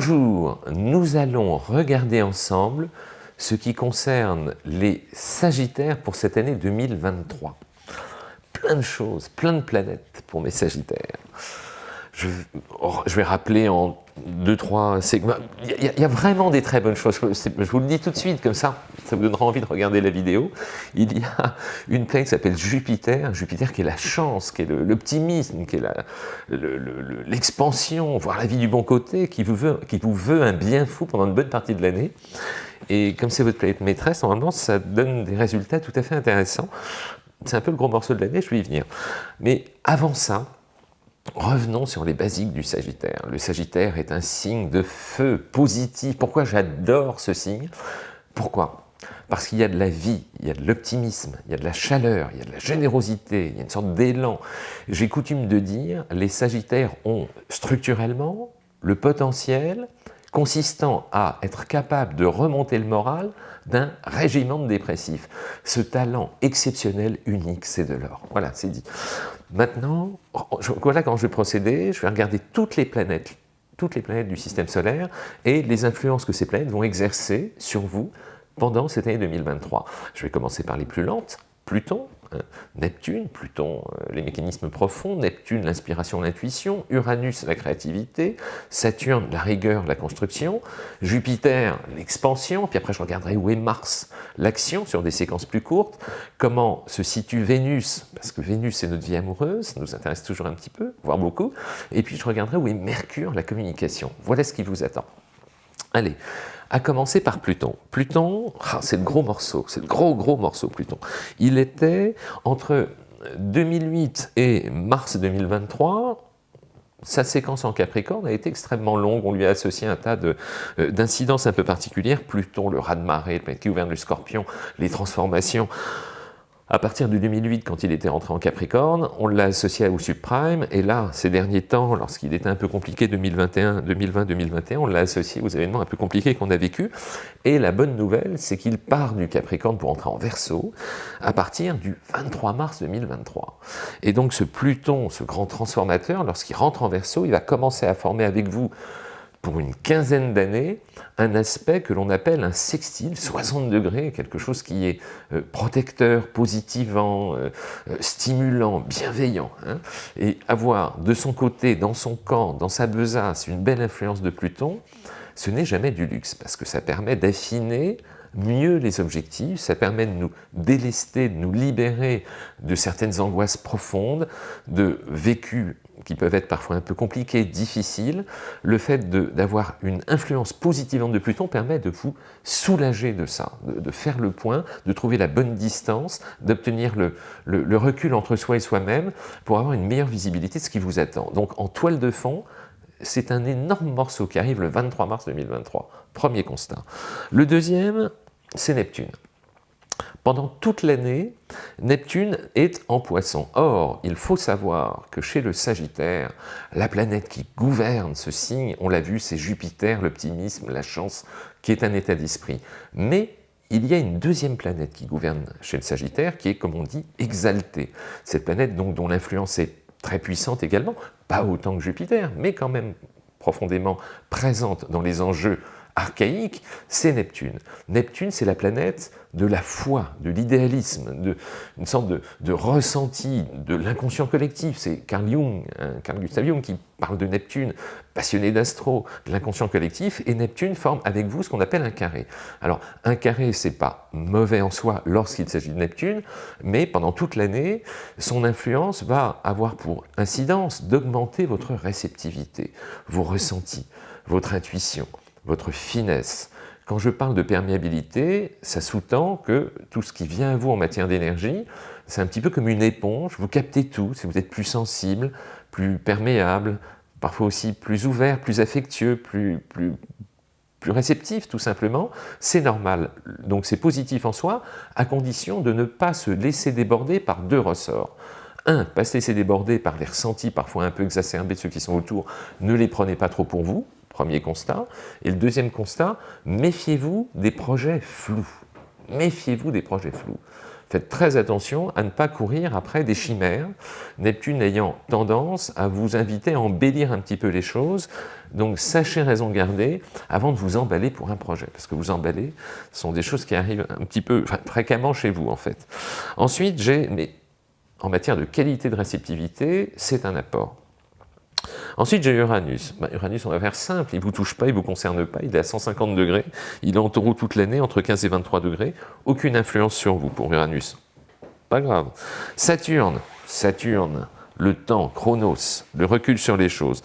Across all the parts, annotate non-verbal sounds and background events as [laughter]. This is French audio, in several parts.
Bonjour, nous allons regarder ensemble ce qui concerne les Sagittaires pour cette année 2023. Plein de choses, plein de planètes pour mes Sagittaires. Je, vais rappeler en deux, trois segments. Il y, a, vraiment des très bonnes choses. Je vous le dis tout de suite, comme ça, ça vous donnera envie de regarder la vidéo. Il y a une planète qui s'appelle Jupiter. Jupiter qui est la chance, qui est l'optimisme, qui est l'expansion, voir la vie du bon côté, qui vous, veut, qui vous veut un bien fou pendant une bonne partie de l'année. Et comme c'est votre planète maîtresse, normalement, ça donne des résultats tout à fait intéressants. C'est un peu le gros morceau de l'année, je vais y venir. Mais avant ça, Revenons sur les basiques du Sagittaire. Le Sagittaire est un signe de feu positif. Pourquoi j'adore ce signe? Pourquoi? Parce qu'il y a de la vie, il y a de l'optimisme, il y a de la chaleur, il y a de la générosité, il y a une sorte d'élan. J'ai coutume de dire, les Sagittaires ont structurellement le potentiel consistant à être capable de remonter le moral d'un régiment de dépressifs. Ce talent exceptionnel, unique, c'est de l'or. Voilà, c'est dit. Maintenant, voilà quand je vais procéder, je vais regarder toutes les planètes, toutes les planètes du système solaire et les influences que ces planètes vont exercer sur vous pendant cette année 2023. Je vais commencer par les plus lentes, Pluton, Neptune, Pluton, euh, les mécanismes profonds, Neptune, l'inspiration, l'intuition, Uranus, la créativité, Saturne, la rigueur, la construction, Jupiter, l'expansion, puis après je regarderai où est Mars, l'action sur des séquences plus courtes, comment se situe Vénus, parce que Vénus c'est notre vie amoureuse, ça nous intéresse toujours un petit peu, voire beaucoup, et puis je regarderai où est Mercure, la communication. Voilà ce qui vous attend. Allez, à commencer par Pluton. Pluton, ah, c'est le gros morceau, c'est le gros gros morceau Pluton. Il était entre 2008 et mars 2023, sa séquence en Capricorne a été extrêmement longue, on lui a associé un tas euh, d'incidences un peu particulières, Pluton, le raz-de-marée, qui gouverne le scorpion, les transformations, à partir de 2008, quand il était rentré en Capricorne, on l'a associé au subprime, et là, ces derniers temps, lorsqu'il était un peu compliqué, 2021, 2020-2021, on l'a associé aux événements un peu compliqués qu'on a vécu. Et la bonne nouvelle, c'est qu'il part du Capricorne pour entrer en Verseau à partir du 23 mars 2023. Et donc ce Pluton, ce grand transformateur, lorsqu'il rentre en Verseau, il va commencer à former avec vous pour une quinzaine d'années un aspect que l'on appelle un sextile, 60 degrés, quelque chose qui est euh, protecteur, positivant, euh, euh, stimulant, bienveillant. Hein. et avoir de son côté, dans son camp, dans sa besace, une belle influence de Pluton, ce n'est jamais du luxe, parce que ça permet d'affiner mieux les objectifs, ça permet de nous délester, de nous libérer de certaines angoisses profondes, de vécus qui peuvent être parfois un peu compliqués, difficiles, le fait d'avoir une influence positive de Pluton permet de vous soulager de ça, de, faire le point, de trouver la bonne distance, d'obtenir le, le, recul entre soi et soi-même pour avoir une meilleure visibilité de ce qui vous attend. Donc en toile de fond, c'est un énorme morceau qui arrive le 23 mars 2023. Premier constat. Le deuxième, c'est Neptune. Pendant toute l'année, Neptune est en poisson. Or, il faut savoir que chez le Sagittaire, la planète qui gouverne ce signe, on l'a vu, c'est Jupiter, l'optimisme, la chance, qui est un état d'esprit. Mais il y a une deuxième planète qui gouverne chez le Sagittaire, qui est, comme on dit, exaltée. Cette planète dont l'influence est très puissante également, pas autant que Jupiter, mais quand même profondément présente dans les enjeux archaïque, c'est Neptune. Neptune, c'est la planète de la foi, de l'idéalisme, une sorte de, ressenti de l'inconscient collectif. C'est Carl Jung, hein, Carl Gustav Jung qui parle de Neptune, passionné d'astro, de l'inconscient collectif, et Neptune forme avec vous ce qu'on appelle un carré. Alors, un carré, c'est pas mauvais en soi lorsqu'il s'agit de Neptune, mais pendant toute l'année, son influence va avoir pour incidence d'augmenter votre réceptivité, vos ressentis, votre intuition, votre finesse. Quand je parle de perméabilité, ça sous-tend que tout ce qui vient à vous en matière d'énergie, c'est un petit peu comme une éponge, vous captez tout, si vous êtes plus sensible, plus perméable, parfois aussi plus ouvert, plus affectueux, plus, plus, réceptif tout simplement, c'est normal. Donc c'est positif en soi, à condition de ne pas se laisser déborder par deux ressorts. Un, pas se laisser déborder par les ressentis parfois un peu exacerbés de ceux qui sont autour, ne les prenez pas trop pour vous, Premier constat. Et le deuxième constat, méfiez-vous des projets flous. Méfiez-vous des projets flous. Faites très attention à ne pas courir après des chimères, Neptune ayant tendance à vous inviter à embellir un petit peu les choses, donc sachez raison garder avant de vous emballer pour un projet, parce que vous emballer, sont des choses qui arrivent un petit peu fréquemment chez vous en fait. Ensuite, j'ai, mais en matière de qualité de réceptivité, c'est un apport. Ensuite, j'ai Uranus. Bah, Uranus, on va faire simple, il ne vous touche pas, il ne vous concerne pas, il est à 150 degrés, il est en taureau toute l'année, entre 15 et 23 degrés, aucune influence sur vous pour Uranus. Pas grave. Saturne, Saturne, le temps, Chronos, le recul sur les choses.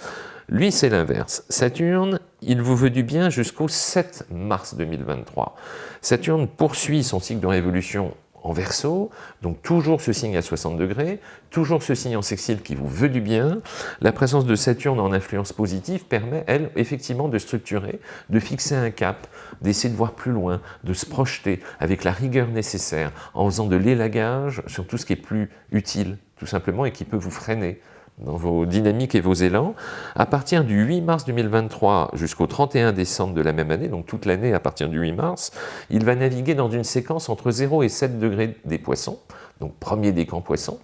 Lui, c'est l'inverse. Saturne, il vous veut du bien jusqu'au 7 mars 2023. Saturne poursuit son cycle de révolution en verso, donc toujours ce signe à 60 degrés, toujours ce signe en sextile qui vous veut du bien. La présence de Saturne en influence positive permet, elle, effectivement, de structurer, de fixer un cap, d'essayer de voir plus loin, de se projeter avec la rigueur nécessaire, en faisant de l'élagage sur tout ce qui est plus utile, tout simplement, et qui peut vous freiner dans vos dynamiques et vos élans. À partir du 8 mars 2023 jusqu'au 31 décembre de la même année, donc toute l'année à partir du 8 mars, il va naviguer dans une séquence entre 0 et 7 degrés des poissons, donc premier décan poisson.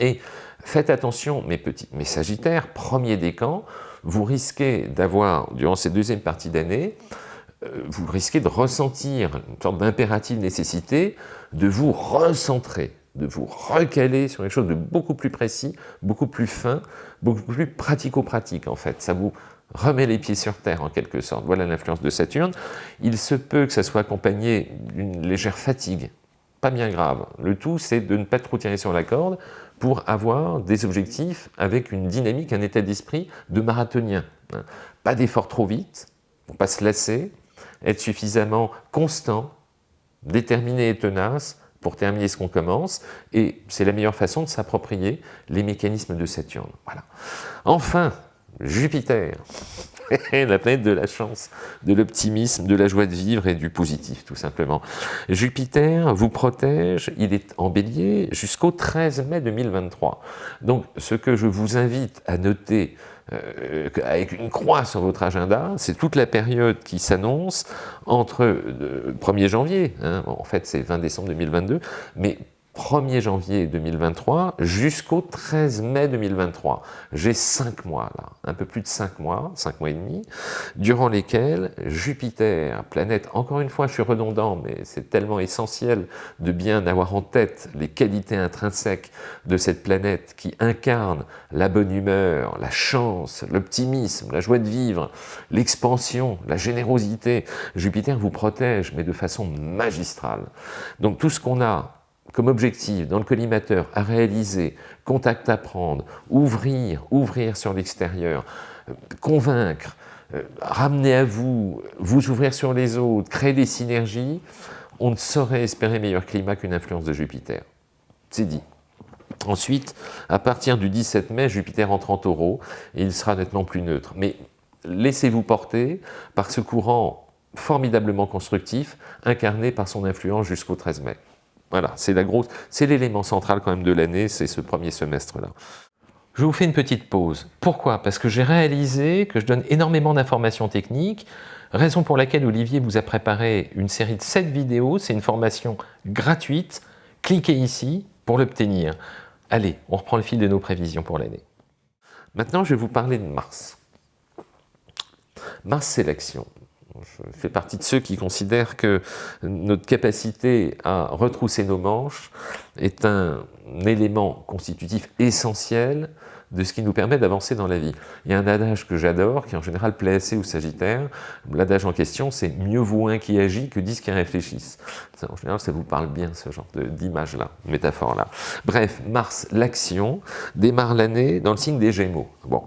Et faites attention, mes petits, mes sagittaires, premier décan, vous risquez d'avoir, durant cette deuxième partie d'année, euh, vous risquez de ressentir une sorte d'impérative nécessité de vous recentrer, de vous recaler sur quelque chose de beaucoup plus précis, beaucoup plus fin, beaucoup plus pratico-pratique en fait. Ça vous remet les pieds sur terre en quelque sorte. Voilà l'influence de Saturne. Il se peut que ça soit accompagné d'une légère fatigue, pas bien grave. Le tout, c'est de ne pas trop tirer sur la corde pour avoir des objectifs avec une dynamique, un état d'esprit de marathonien. Pas d'effort trop vite, pour pas se lasser, être suffisamment constant, déterminé et tenace pour terminer ce qu'on commence, et c'est la meilleure façon de s'approprier les mécanismes de Saturne. Voilà. Enfin, Jupiter, [laughs] la planète de la chance, de l'optimisme, de la joie de vivre et du positif, tout simplement. Jupiter vous protège, il est en bélier jusqu'au 13 mai 2023. Donc, ce que je vous invite à noter euh, avec une croix sur votre agenda, c'est toute la période qui s'annonce entre le 1er janvier, hein, en fait c'est 20 décembre 2022, mais 1er janvier 2023 jusqu'au 13 mai 2023. J'ai 5 mois là, un peu plus de 5 mois, 5 mois et demi, durant lesquels Jupiter, planète, encore une fois je suis redondant, mais c'est tellement essentiel de bien avoir en tête les qualités intrinsèques de cette planète qui incarne la bonne humeur, la chance, l'optimisme, la joie de vivre, l'expansion, la générosité. Jupiter vous protège, mais de façon magistrale. Donc tout ce qu'on a comme objectif dans le collimateur à réaliser, contact à prendre, ouvrir, ouvrir sur l'extérieur, euh, convaincre, euh, ramener à vous, vous ouvrir sur les autres, créer des synergies, on ne saurait espérer meilleur climat qu'une influence de Jupiter. C'est dit. Ensuite, à partir du 17 mai, Jupiter entre en taureau et il sera nettement plus neutre. Mais laissez-vous porter par ce courant formidablement constructif incarné par son influence jusqu'au 13 mai. Voilà, c'est la grosse, c'est l'élément central quand même de l'année, c'est ce premier semestre-là. Je vous fais une petite pause. Pourquoi? Parce que j'ai réalisé que je donne énormément d'informations techniques, raison pour laquelle Olivier vous a préparé une série de 7 vidéos, c'est une formation gratuite, cliquez ici pour l'obtenir. Allez, on reprend le fil de nos prévisions pour l'année. Maintenant, je vais vous parler de Mars. Mars, c'est l'action je fais partie de ceux qui considèrent que notre capacité à retrousser nos manches est un élément constitutif essentiel de ce qui nous permet d'avancer dans la vie. Il y a un adage que j'adore, qui en général plaît assez aux Sagittaires. L'adage en question, c'est « mieux vaut un qui agit que dix qui réfléchissent ». En général, ça vous parle bien, ce genre d'image-là, métaphore-là. Bref, Mars, l'action, démarre l'année dans le signe des Gémeaux. Bon,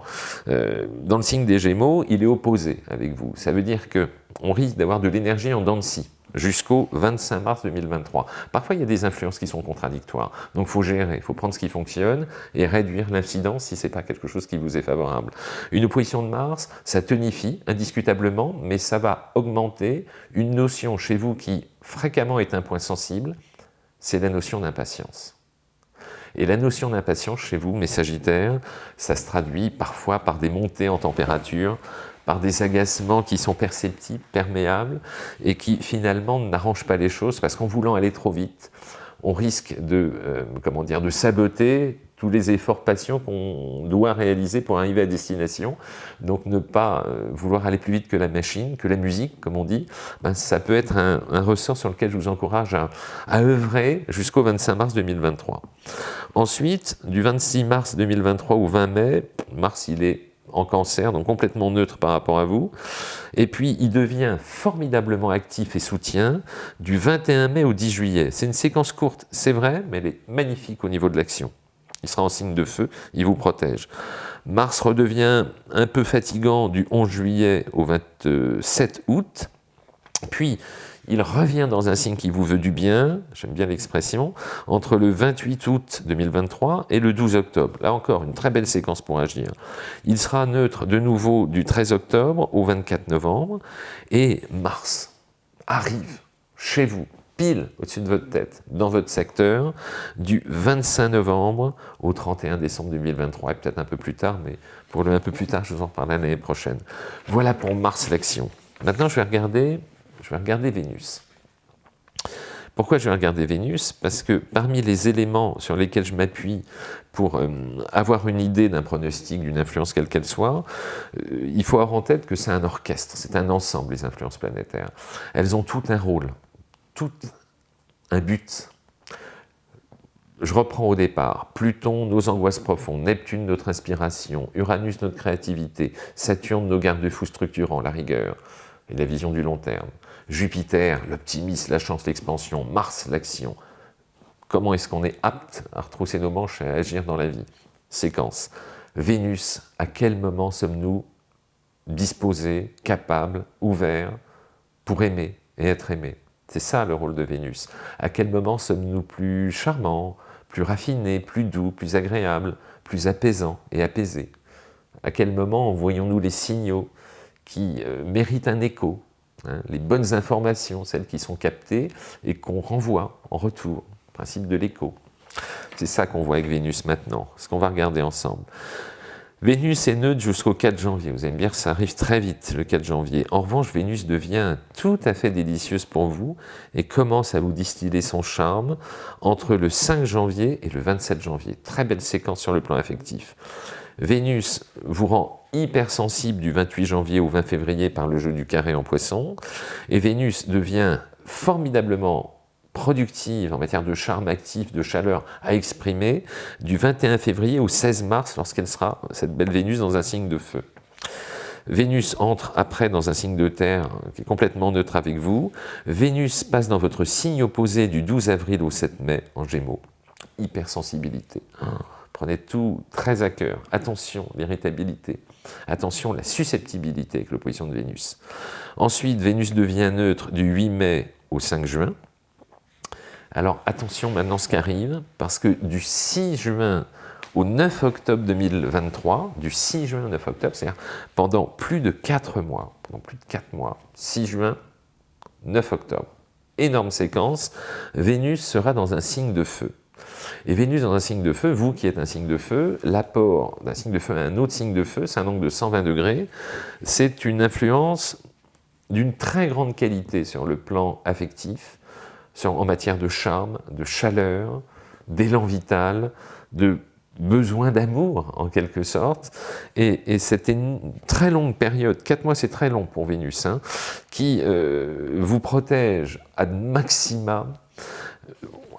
euh, dans le signe des Gémeaux, il est opposé avec vous. Ça veut dire qu'on risque d'avoir de l'énergie en dents de scie jusqu'au 25 mars 2023. Parfois, il y a des influences qui sont contradictoires, donc il faut gérer, il faut prendre ce qui fonctionne et réduire l'incidence si ce n'est pas quelque chose qui vous est favorable. Une opposition de Mars, ça tonifie indiscutablement, mais ça va augmenter une notion chez vous qui fréquemment est un point sensible, c'est la notion d'impatience. Et la notion d'impatience chez vous, mes Sagittaires, ça se traduit parfois par des montées en température, par des agacements qui sont perceptibles, perméables, et qui finalement n'arrangent pas les choses parce qu'en voulant aller trop vite, on risque de, euh, comment dire, de saboter tous les efforts patients qu'on doit réaliser pour arriver à destination. Donc ne pas euh, vouloir aller plus vite que la machine, que la musique, comme on dit, ben, ça peut être un, ressort sur lequel je vous encourage à, à œuvrer jusqu'au 25 mars 2023. Ensuite, du 26 mars 2023 au 20 mai, Mars il est en cancer, donc complètement neutre par rapport à vous. Et puis, il devient formidablement actif et soutien du 21 mai au 10 juillet. C'est une séquence courte, c'est vrai, mais elle est magnifique au niveau de l'action. Il sera en signe de feu, il vous protège. Mars redevient un peu fatigant du 11 juillet au 27 août, puis il revient dans un signe qui vous veut du bien, j'aime bien l'expression, entre le 28 août 2023 et le 12 octobre. Là encore, une très belle séquence pour agir. Il sera neutre de nouveau du 13 octobre au 24 novembre, et Mars arrive chez vous, pile au-dessus de votre tête, dans votre secteur, du 25 novembre au 31 décembre 2023, et peut-être un peu plus tard, mais pour le un peu plus tard, je vous en parlerai l'année prochaine. Voilà pour Mars l'action. Maintenant, je vais regarder je vais regarder Vénus. Pourquoi je vais regarder Vénus? Parce que parmi les éléments sur lesquels je m'appuie pour euh, avoir une idée d'un pronostic, d'une influence quelle qu'elle soit, euh, il faut avoir en tête que c'est un orchestre, c'est un ensemble, les influences planétaires. Elles ont tout un rôle, tout un but. Je reprends au départ, Pluton, nos angoisses profondes, Neptune, notre inspiration, Uranus, notre créativité, Saturne, nos garde-fous structurants, la rigueur et la vision du long terme. Jupiter, l'optimisme, la chance, l'expansion, Mars, l'action. Comment est-ce qu'on est apte à retrousser nos manches et à agir dans la vie? Séquence. Vénus, à quel moment sommes-nous disposés, capables, ouverts pour aimer et être aimés? C'est ça le rôle de Vénus. À quel moment sommes-nous plus charmants, plus raffinés, plus doux, plus agréables, plus apaisants et apaisés? À quel moment voyons-nous les signaux qui euh, méritent un écho, Hein, les bonnes informations, celles qui sont captées et qu'on renvoie en retour, principe de l'écho. C'est ça qu'on voit avec Vénus maintenant, ce qu'on va regarder ensemble. Vénus est neutre jusqu'au 4 janvier. Vous allez me dire, ça arrive très vite, le 4 janvier. En revanche, Vénus devient tout à fait délicieuse pour vous et commence à vous distiller son charme entre le 5 janvier et le 27 janvier. Très belle séquence sur le plan affectif. Vénus vous rend hypersensible du 28 janvier au 20 février par le jeu du carré en poisson, et Vénus devient formidablement productive en matière de charme actif, de chaleur à exprimer, du 21 février au 16 mars, lorsqu'elle sera, cette belle Vénus, dans un signe de feu. Vénus entre après dans un signe de terre qui est complètement neutre avec vous. Vénus passe dans votre signe opposé du 12 avril au 7 mai en Gémeaux. Hypersensibilité. Prenez tout très à cœur. Attention, l'irritabilité. Attention, la susceptibilité avec l'opposition de Vénus. Ensuite, Vénus devient neutre du 8 mai au 5 juin. Alors attention maintenant ce qui arrive, parce que du 6 juin au 9 octobre 2023, du 6 juin au 9 octobre, c'est-à-dire pendant plus de 4 mois, pendant plus de 4 mois, 6 juin, 9 octobre, énorme séquence, Vénus sera dans un signe de feu. Et Vénus dans un signe de feu, vous qui êtes un signe de feu, l'apport d'un signe de feu à un autre signe de feu, c'est un angle de 120 degrés, c'est une influence d'une très grande qualité sur le plan affectif, en matière de charme, de chaleur, d'élan vital, de besoin d'amour en quelque sorte, et, c'était une très longue période, 4 mois c'est très long pour Vénus, hein, qui euh, vous protège à maxima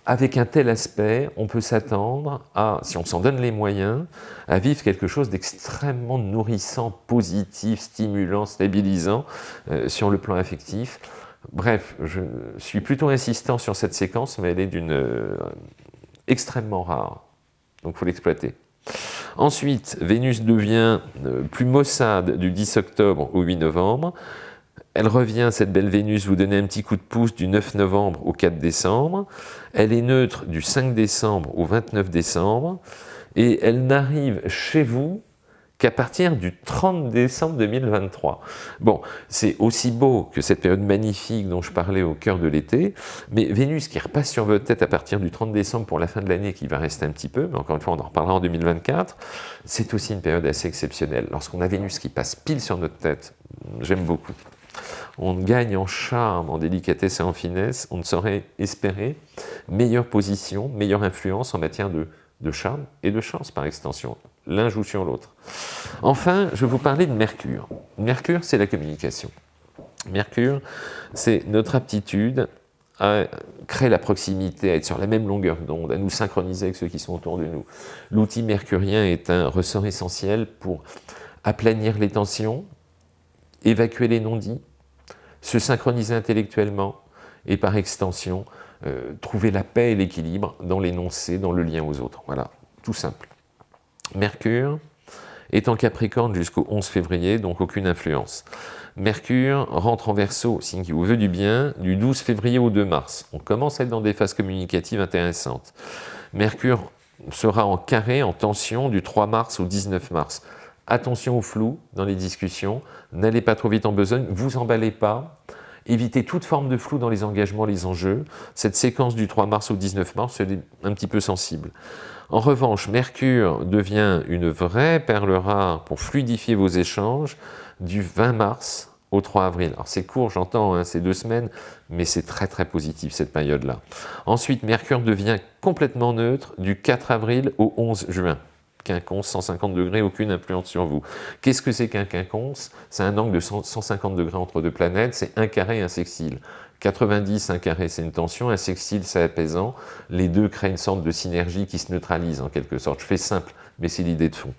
avec un tel aspect, on peut s'attendre à, si on s'en donne les moyens, à vivre quelque chose d'extrêmement nourrissant, positif, stimulant, stabilisant euh, sur le plan affectif. Bref, je suis plutôt insistant sur cette séquence, mais elle est d'une euh, extrêmement rare, donc il faut l'exploiter. Ensuite, Vénus devient euh, plus maussade du 10 octobre au 8 novembre, elle revient, cette belle Vénus, vous donner un petit coup de pouce du 9 novembre au 4 décembre. Elle est neutre du 5 décembre au 29 décembre. Et elle n'arrive chez vous qu'à partir du 30 décembre 2023. Bon, c'est aussi beau que cette période magnifique dont je parlais au cœur de l'été, mais Vénus qui repasse sur votre tête à partir du 30 décembre pour la fin de l'année, qui va rester un petit peu, mais encore une fois, on en reparlera en 2024, c'est aussi une période assez exceptionnelle. Lorsqu'on a Vénus qui passe pile sur notre tête, j'aime beaucoup. On gagne en charme, en délicatesse et en finesse, on ne saurait espérer meilleure position, meilleure influence en matière de, charme et de chance par extension. L'un joue sur l'autre. Enfin, je vais vous parler de Mercure. Mercure, c'est la communication. Mercure, c'est notre aptitude à créer la proximité, à être sur la même longueur d'onde, à nous synchroniser avec ceux qui sont autour de nous. L'outil mercurien est un ressort essentiel pour aplanir les tensions, évacuer les non-dits, se synchroniser intellectuellement et par extension, euh, trouver la paix et l'équilibre dans l'énoncé, dans le lien aux autres. Voilà, tout simple. Mercure est en Capricorne jusqu'au 11 février, donc aucune influence. Mercure rentre en Verseau, signe qui vous veut du bien, du 12 février au 2 mars. On commence à être dans des phases communicatives intéressantes. Mercure sera en carré, en tension, du 3 mars au 19 mars. Attention au flou dans les discussions, n'allez pas trop vite en besogne, vous emballez pas, évitez toute forme de flou dans les engagements, les enjeux. Cette séquence du 3 mars au 19 mars, elle est un petit peu sensible. En revanche, Mercure devient une vraie perle rare pour fluidifier vos échanges du 20 mars au 3 avril. Alors c'est court, j'entends, hein, c'est deux semaines, mais c'est très très positif cette période-là. Ensuite, Mercure devient complètement neutre du 4 avril au 11 juin. Quinconce, 150 degrés, aucune influence sur vous. Qu'est-ce que c'est qu'un quinconce? C'est un angle de 150 degrés entre deux planètes, c'est un carré, un sextile. 90, un carré, c'est une tension, un sextile, c'est apaisant. Les deux créent une sorte de synergie qui se neutralise en quelque sorte. Je fais simple, mais c'est l'idée de fond.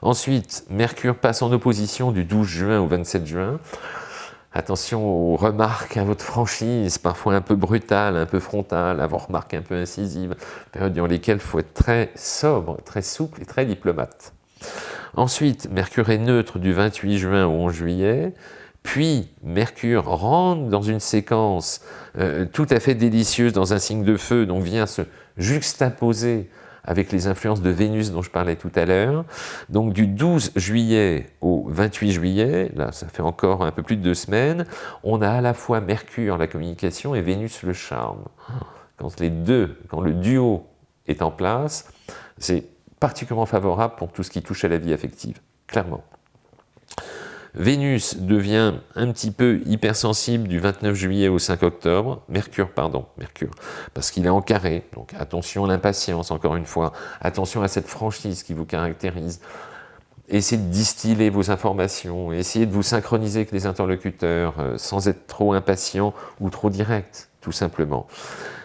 Ensuite, Mercure passe en opposition du 12 juin au 27 juin. Attention aux remarques, à votre franchise, parfois un peu brutale, un peu frontale, à vos remarques un peu incisives, période dans lesquelles il faut être très sobre, très souple et très diplomate. Ensuite, Mercure est neutre du 28 juin au 11 juillet, puis Mercure rentre dans une séquence euh, tout à fait délicieuse dans un signe de feu, donc vient se juxtaposer avec les influences de Vénus dont je parlais tout à l'heure. Donc du 12 juillet au 28 juillet, là ça fait encore un peu plus de deux semaines, on a à la fois Mercure, la communication, et Vénus, le charme. Quand les deux, quand le duo est en place, c'est particulièrement favorable pour tout ce qui touche à la vie affective, clairement. Vénus devient un petit peu hypersensible du 29 juillet au 5 octobre, Mercure, pardon, Mercure, parce qu'il est en carré, donc attention à l'impatience, encore une fois, attention à cette franchise qui vous caractérise, essayez de distiller vos informations, essayez de vous synchroniser avec les interlocuteurs, euh, sans être trop impatient ou trop direct, tout simplement.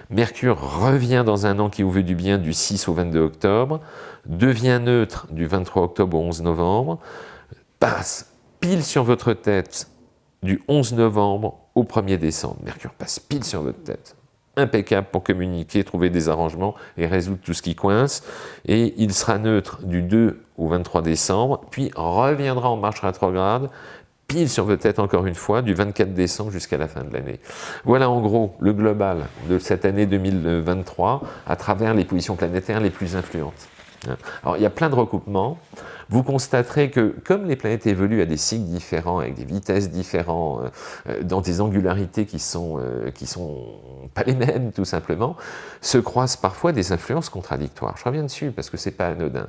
Mercure revient dans un an qui vous veut du bien du 6 au 22 octobre, devient neutre du 23 octobre au 11 novembre, passe pile sur votre tête du 11 novembre au 1er décembre. Mercure passe pile sur votre tête. Impeccable pour communiquer, trouver des arrangements et résoudre tout ce qui coince. Et il sera neutre du 2 au 23 décembre, puis reviendra en marche rétrograde, pile sur votre tête encore une fois, du 24 décembre jusqu'à la fin de l'année. Voilà en gros le global de cette année 2023 à travers les positions planétaires les plus influentes. Alors il y a plein de recoupements vous constaterez que comme les planètes évoluent à des cycles différents, avec des vitesses différentes, euh, euh, dans des angularités qui sont, euh, qui sont pas les mêmes tout simplement, se croisent parfois des influences contradictoires. Je reviens dessus parce que c'est pas anodin.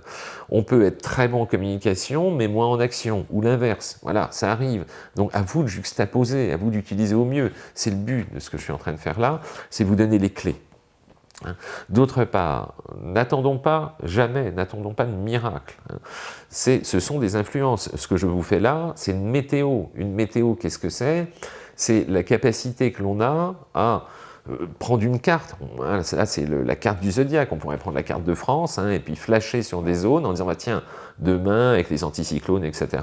On peut être très bon en communication, mais moins en action, ou l'inverse. Voilà, ça arrive. Donc à vous de juxtaposer, à vous d'utiliser au mieux. C'est le but de ce que je suis en train de faire là, c'est vous donner les clés. Hein. D'autre part, n'attendons pas, jamais, n'attendons pas de miracle. Hein. Ce sont des influences. Ce que je vous fais là, c'est une météo. Une météo, qu'est-ce que c'est? C'est la capacité que l'on a à euh, prendre une carte, là c'est la carte du zodiaque, on pourrait prendre la carte de France hein, et puis flasher sur des zones en disant bah, tiens, demain avec les anticyclones, etc.,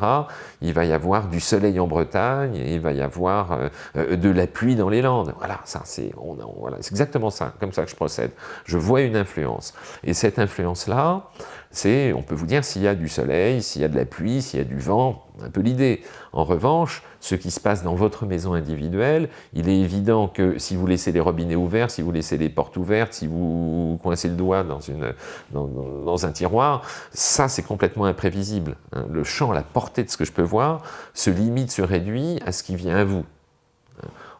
il va y avoir du soleil en Bretagne, et il va y avoir euh, euh, de la pluie dans les Landes. Voilà, ça c'est exactement ça, comme ça que je procède. Je vois une influence. Et cette influence-là, c'est, on peut vous dire s'il y a du soleil, s'il y a de la pluie, s'il y a du vent, un peu l'idée. En revanche, ce qui se passe dans votre maison individuelle, il est évident que si vous laissez les robinets ouverts, si vous laissez les portes ouvertes, si vous coincez le doigt dans, une, dans, un tiroir, ça c'est complètement imprévisible. Hein. Le champ, la portée de ce que je peux voir, se limite, se réduit à ce qui vient à vous.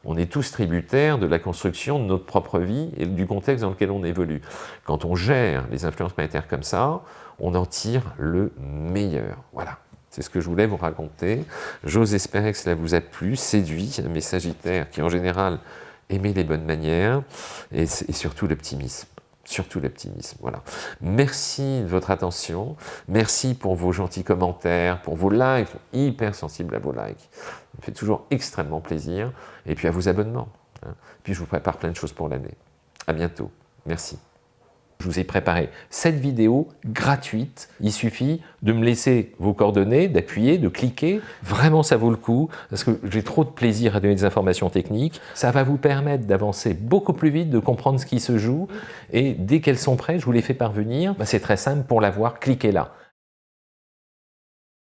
On est tous tributaires de la construction de notre propre vie et du contexte dans lequel on évolue. Quand on gère les influences planétaires comme ça, on en tire le meilleur. Voilà. C'est ce que je voulais vous raconter. J'ose espérer que cela vous a plu, séduit, mes Sagittaires qui en général aimaient les bonnes manières et surtout l'optimisme surtout l'optimisme. Voilà. Merci de votre attention, merci pour vos gentils commentaires, pour vos likes, hyper sensible à vos likes. Ça me fait toujours extrêmement plaisir. Et puis à vos abonnements. Hein. Puis je vous prépare plein de choses pour l'année. À bientôt. Merci. Je vous ai préparé cette vidéo gratuite. Il suffit de me laisser vos coordonnées, d'appuyer, de cliquer. Vraiment, ça vaut le coup parce que j'ai trop de plaisir à donner des informations techniques. Ça va vous permettre d'avancer beaucoup plus vite, de comprendre ce qui se joue. Et dès qu'elles sont prêtes, je vous les fais parvenir. Bah, c'est très simple pour l'avoir, cliquez là.